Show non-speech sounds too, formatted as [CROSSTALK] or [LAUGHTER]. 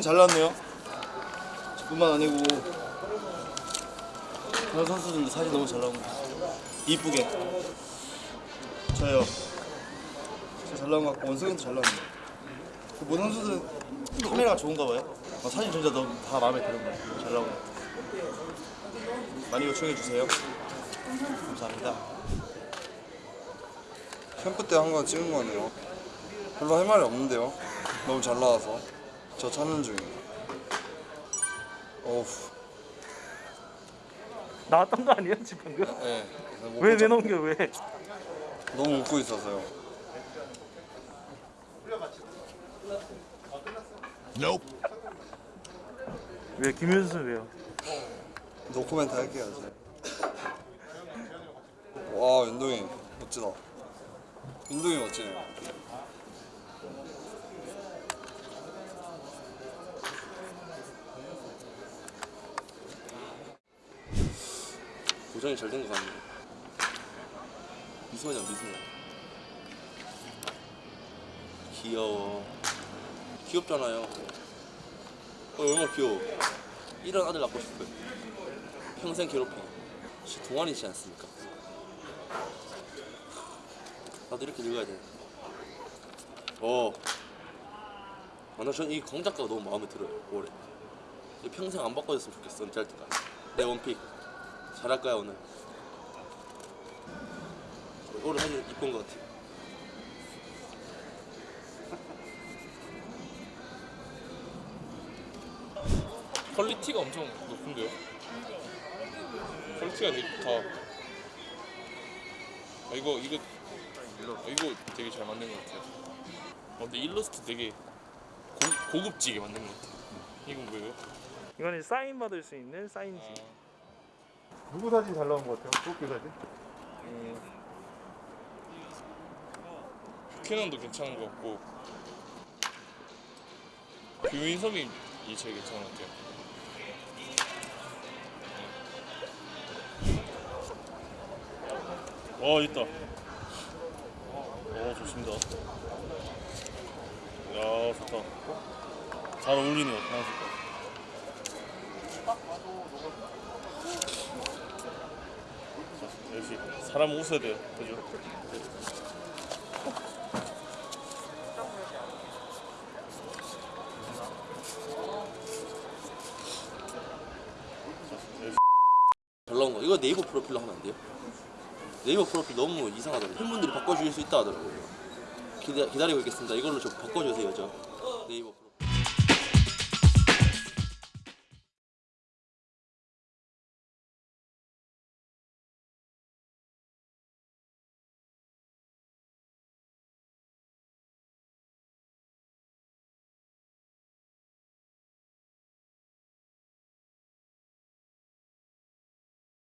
잘 나왔네요. 저뿐만 아니고 다른 선수들도 사진 너무 잘 나온 것 같아요. 이쁘게. 저요. 잘 나온 것 같고 원석이도 잘 나왔네요. 그 모든 선수들은 카메라가 좋은가 봐요. 아, 사진 진짜 너무 다 마음에 드는 것 같아요. 잘 나온 것 같아요. 많이 요청해 주세요. 감사합니다. 캠프 때 한 건 찍은 거네요. 별로 할 말이 없는데요. 너무 잘 나와서 저 찾는 중이에요. 어우, 나왔던 거 아니에요 지금 방금? 네. 못왜왜 넘겨 왜? 너무 웃고 있어서요. 왜 김윤수 왜요? 노코멘트 할게요 이제. [LAUGHS] 와 윤동이 멋지다. 윤동이 멋지네요. 고정이 잘 된 것 같네. 미소냐 미소냐. 귀여워. 귀엽잖아요. 어, 얼마나 귀여워. 이런 아들 낳고 싶어요. 평생 괴롭혀. 씨, 동안이지 않습니까? 나도 이렇게 늙어야 돼. 어. 아, 나 전 이 광작가가 너무 마음에 들어요. 올해. 이 평생 안 바꿔줬으면 좋겠어. 은퇴할 때까지. 내 one pick. 잘할 거야 오늘. 오늘 사진 이쁜 것 같아. [LAUGHS] quality가 엄청 높은데요? quality가 되게 좋다. 아, 이거 이거 아, 이거 되게 잘 만든 것 같아요. 어, 근데 일러스트 되게 고, 고급지게 만든 것 같아요. 이건 뭐예요? 이거는 사인 받을 수 있는 사인지. 아, 누구 사진 잘 나온 것 같아요? 도쿄 사진? 음, 뷰캐넌도 괜찮은 것 같고 뷰인섭이 제일 괜찮은 것 같아요. 와 있다. 어 좋습니다. 야 좋다. 잘 어울리네요. 자, 역시 사람 웃어야 돼요, 그죠? 잘 나온 거. 이거 네이버 프로필로 하면 안 돼요? 네이버 프로필 너무 이상하더라고요. 팬분들이 바꿔주실 수 있다 하더라고요. 기다, 기다리고 있겠습니다. 이걸로 좀 바꿔주세요, 저. 네이버.